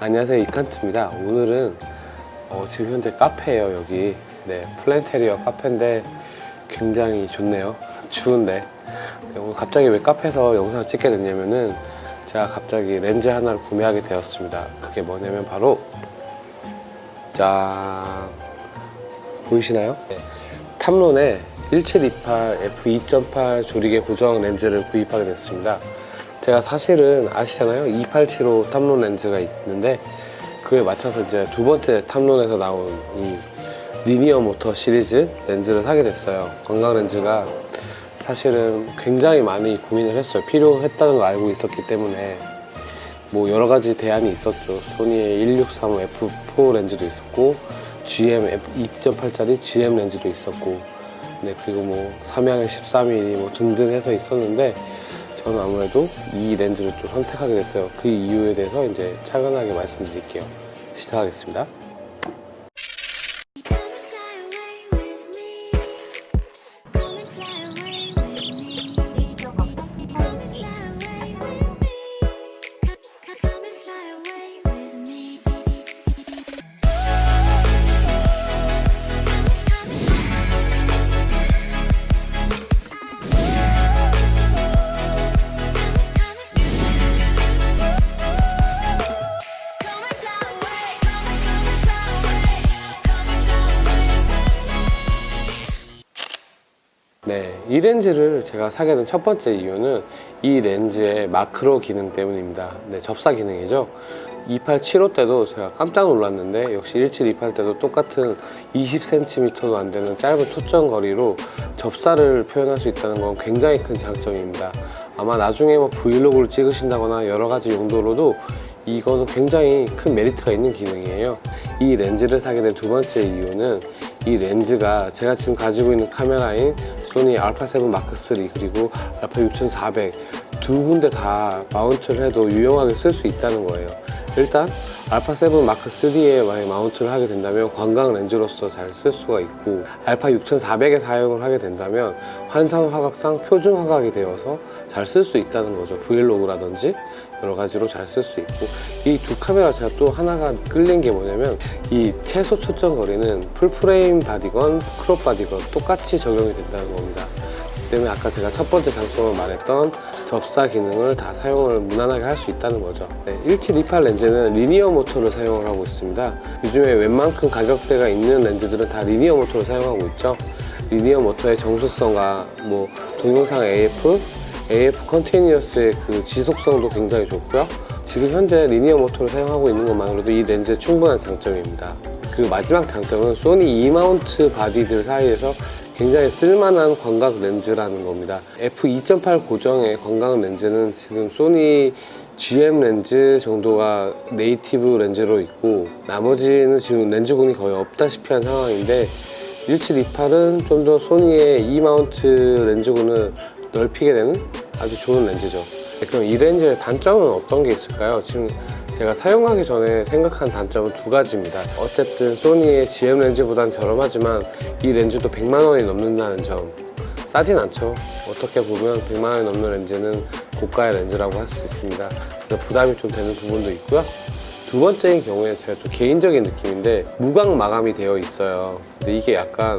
안녕하세요 이칸트입니다. 오늘은 어, 지금 현재 카페예요 여기. 네 플랜테리어 카페인데 굉장히 좋네요. 추운데. 네, 오늘 갑자기 왜 카페에서 영상을 찍게 됐냐면은 제가 갑자기 렌즈 하나를 구매하게 되었습니다. 그게 뭐냐면 바로 짠. 보이시나요? 네. 탐론의 1728 f2.8 조리개 고정 렌즈를 구입하게 됐습니다 제가 사실은 아시잖아요. 2875 탐론 렌즈가 있는데 그에 맞춰서 이제 두 번째 탐론에서 나온 이 리니어 모터 시리즈 렌즈를 사게 됐어요. 건강 렌즈가 사실은 굉장히 많이 고민을 했어요. 필요했다는 걸 알고 있었기 때문에 뭐 여러 가지 대안이 있었죠. 소니의 1635 f4 렌즈도 있었고 GM 2.8짜리 GM 렌즈도 있었고 네, 그리고 뭐 삼양의 13mm 뭐 등등 해서 있었는데 저는 아무래도 이 렌즈를 좀 선택하게 됐어요. 그 이유에 대해서 이제 차근하게 말씀드릴게요. 시작하겠습니다. 이 렌즈를 제가 사게 된 첫 번째 이유는 이 렌즈의 마크로 기능 때문입니다. 네, 접사 기능이죠. 2875 때도 제가 깜짝 놀랐는데 역시 1728 때도 똑같은 20cm도 안 되는 짧은 초점 거리로 접사를 표현할 수 있다는 건 굉장히 큰 장점입니다. 아마 나중에 뭐 브이로그를 찍으신다거나 여러 가지 용도로도 이거는 굉장히 큰 메리트가 있는 기능이에요. 이 렌즈를 사게 된 두 번째 이유는 이 렌즈가 제가 지금 가지고 있는 카메라인 소니 알파 7 마크 3 그리고 알파 6400 두 군데 다 마운트를 해도 유용하게 쓸 수 있다는 거예요. 일단 알파7 마크3에 만약 마운트를 하게 된다면 광각 렌즈로서 잘 쓸 수가 있고 알파 6400에 사용을 하게 된다면 환산 화각상 표준 화각이 되어서 잘 쓸 수 있다는 거죠. 브이로그라든지 여러 가지로 잘 쓸 수 있고 이 두 카메라 제가 또 하나가 끌린 게 뭐냐면 이 최소 초점 거리는 full frame body건 crop body건 똑같이 적용이 된다는 겁니다. 그 때문에 아까 제가 첫 번째 장점을 말했던 접사 기능을 다 사용을 무난하게 할 수 있다는 거죠. 네, 1728 렌즈는 리니어 모터를 사용을 하고 있습니다. 요즘에 웬만큼 가격대가 있는 렌즈들은 다 리니어 모터를 사용하고 있죠. 리니어 모터의 정숙성과 뭐 동영상 AF, AF 컨티뉴어스의 그 지속성도 굉장히 좋고요. 지금 현재 리니어 모터를 사용하고 있는 것만으로도 이 렌즈의 충분한 장점입니다. 그 마지막 장점은 소니 E마운트 body들 사이에서 굉장히 쓸만한 광각 렌즈라는 겁니다 f2.8 고정의 광각 렌즈는 지금 소니 GM 렌즈 정도가 native 렌즈로 있고 나머지는 지금 렌즈군이 거의 없다시피 한 상황인데 1728은 좀 더 소니의 E마운트 렌즈군을 넓히게 되는 아주 좋은 렌즈죠 그럼 이 렌즈의 단점은 어떤 게 있을까요? 지금 제가 사용하기 전에 생각한 단점은 두 가지입니다. 어쨌든 소니의 GM 렌즈보단 저렴하지만 이 렌즈도 100만 원이 넘는다는 점. 싸진 않죠. 어떻게 보면 100만 원이 넘는 렌즈는 고가의 렌즈라고 할 수 있습니다. 그래서 부담이 좀 되는 부분도 있고요. 두 번째인 경우에 제가 좀 개인적인 느낌인데 무광 마감이 되어 있어요. 근데 이게 약간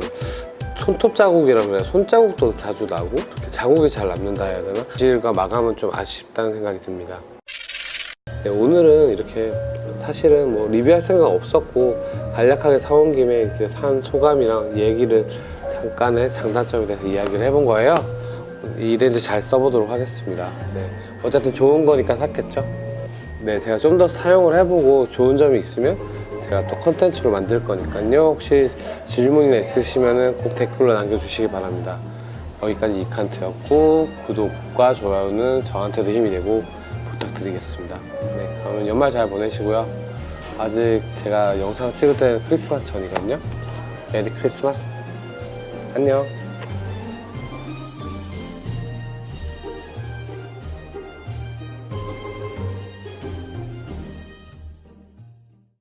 손톱 자국이라 그래요 손자국도 자주 나고 자국이 잘 남는다 해야 되나? 질과 마감은 좀 아쉽다는 생각이 듭니다 네, 오늘은 이렇게 사실은 뭐 리뷰할 생각 없었고 간략하게 사온 김에 이렇게 산 소감이랑 얘기를 잠깐의 장단점에 대해서 이야기를 해본 거예요. 이 렌즈 잘 써보도록 하겠습니다. 네, 어쨌든 좋은 거니까 샀겠죠? 네 제가 좀 더 사용을 해보고 좋은 점이 있으면 제가 또 컨텐츠로 만들 거니까요. 혹시 질문이나 있으시면 꼭 댓글로 남겨주시기 바랍니다. 여기까지 이칸트였고 구독과 좋아요는 저한테도 힘이 되고 부탁드리겠습니다. 네 그러면 연말 잘 보내시고요. 아직 제가 영상 찍을 때는 크리스마스 전이거든요. 메리 크리스마스. 안녕